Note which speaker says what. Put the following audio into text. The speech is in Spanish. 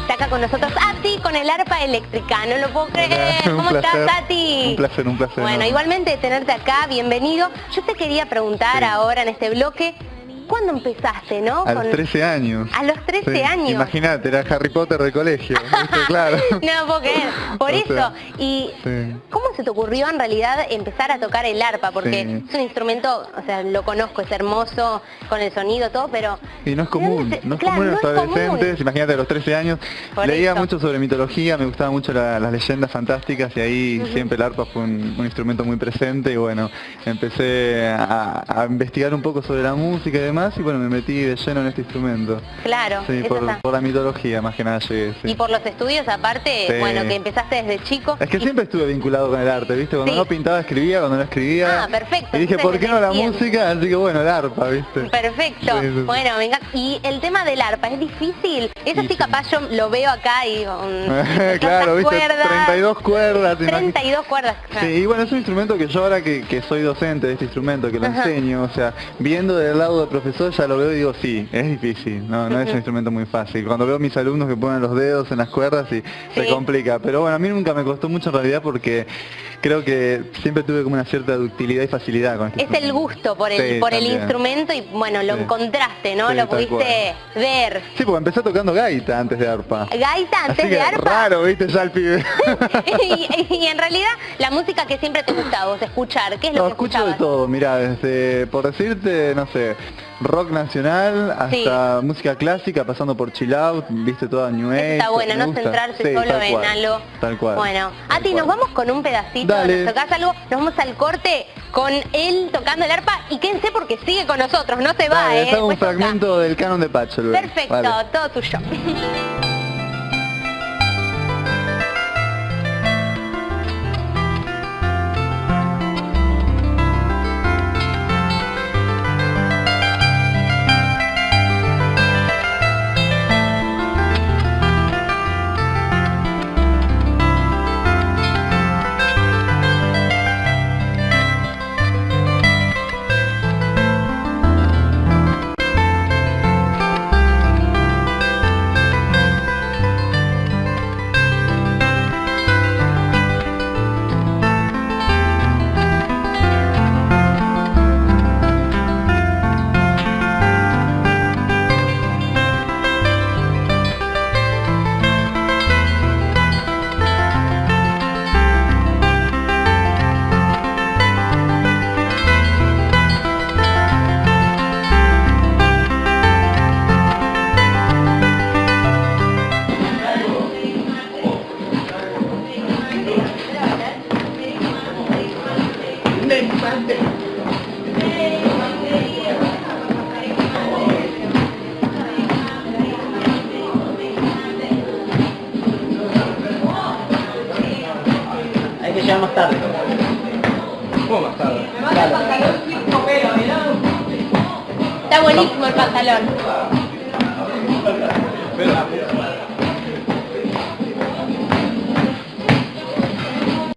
Speaker 1: Está acá con nosotros Ati con el arpa eléctrica, no lo puedo creer.
Speaker 2: Un
Speaker 1: ¿Cómo
Speaker 2: placer,
Speaker 1: estás, Ati?
Speaker 2: un placer, un placer,
Speaker 1: Bueno,
Speaker 2: ¿no?
Speaker 1: igualmente tenerte acá, bienvenido. Yo te quería preguntar
Speaker 2: Sí.
Speaker 1: ahora en este bloque, ¿cuándo empezaste, no?
Speaker 2: A los
Speaker 1: Con-
Speaker 2: 13 años.
Speaker 1: A los 13
Speaker 2: Sí,
Speaker 1: años.
Speaker 2: Imagínate, era Harry Potter del colegio. ¿viste? claro.
Speaker 1: no creer. Por
Speaker 2: O
Speaker 1: eso,
Speaker 2: sea,
Speaker 1: y
Speaker 2: sí.
Speaker 1: ¿cómo se te ocurrió en realidad empezar a tocar el arpa? Porque
Speaker 2: Sí.
Speaker 1: es un instrumento, o sea, lo conozco, es hermoso, con el sonido, todo, pero...
Speaker 2: Y no es común,
Speaker 1: ¿de
Speaker 2: no es
Speaker 1: claro,
Speaker 2: común en los
Speaker 1: no
Speaker 2: adolescentes, imagínate a los 13 años,
Speaker 1: Por
Speaker 2: leía
Speaker 1: eso.
Speaker 2: mucho sobre mitología, me gustaban mucho la- las leyendas fantásticas y ahí siempre el arpa fue un, un instrumento muy presente y bueno, empecé a, a investigar un poco sobre la música y demás y bueno, me metí de lleno en este instrumento.
Speaker 1: Claro,
Speaker 2: Sí, por, la mitología más que nada llegué, sí.
Speaker 1: Y por los estudios aparte,
Speaker 2: Sí.
Speaker 1: bueno, que empezaste desde chico.
Speaker 2: Es que
Speaker 1: y-
Speaker 2: siempre estuve vinculado con el arte, ¿viste? Cuando no pintaba escribía, cuando no escribía.
Speaker 1: Ah, perfecto,
Speaker 2: Y dije,
Speaker 1: entonces
Speaker 2: ¿por qué no la música? Así que bueno, el arpa, ¿viste?
Speaker 1: Perfecto. Bueno, venga. Y el tema del arpa, ¿es difícil? Eso sí, capaz yo lo veo acá y digo... mm,
Speaker 2: claro, ¿viste? 32 cuerdas. te imagi-
Speaker 1: 32 cuerdas.
Speaker 2: Sí, y bueno, es un instrumento que yo ahora que, que soy docente de este instrumento, que lo
Speaker 1: Ajá.
Speaker 2: enseño, o sea, viendo del lado del profesor ya lo veo y digo, sí, es difícil, no, no es un instrumento muy fácil. Cuando veo a mis alumnos que ponen los dedos en las cuerdas y se
Speaker 1: Sí.
Speaker 2: complica, pero bueno, a mí nunca me costó mucho en realidad porque creo que siempre tuve como una cierta ductilidad y facilidad con este
Speaker 1: Es el gusto por el,
Speaker 2: Sí,
Speaker 1: por el instrumento y bueno, lo
Speaker 2: Sí.
Speaker 1: encontraste, ¿no? Lo pudiste ver.
Speaker 2: Sí, porque empecé tocando gaita antes de arpa.
Speaker 1: Gaita antes
Speaker 2: Así que
Speaker 1: de arpa.
Speaker 2: raro, viste, ya el pibe.
Speaker 1: y, y en realidad la música que siempre te gustaba vos escuchar, ¿qué es lo
Speaker 2: No,
Speaker 1: que
Speaker 2: escucho de todo, mira, desde, por decirte, no sé, rock nacional hasta música clásica, pasando por chill out, viste toda New Age.
Speaker 1: está bueno, no
Speaker 2: gusta.
Speaker 1: centrarse
Speaker 2: Sí,
Speaker 1: solo
Speaker 2: tal
Speaker 1: en
Speaker 2: cual,
Speaker 1: algo.
Speaker 2: Tal cual.
Speaker 1: Bueno,
Speaker 2: tal
Speaker 1: Ati, nos vamos con un pedacito,
Speaker 2: Dale.
Speaker 1: nos tocás algo, nos vamos al corte con él tocando el arpa y quédense porque sigue con nosotros, no se va,
Speaker 2: Dale,
Speaker 1: ¿eh?
Speaker 2: un
Speaker 1: toca.
Speaker 2: fragmento del canon de Pacho.
Speaker 1: Perfecto,
Speaker 2: Vale.
Speaker 1: todo tuyo.
Speaker 3: Hay que llegar más tarde. ¿Cómo más tarde?
Speaker 1: Está buenísimo el pantalón.
Speaker 3: Pero la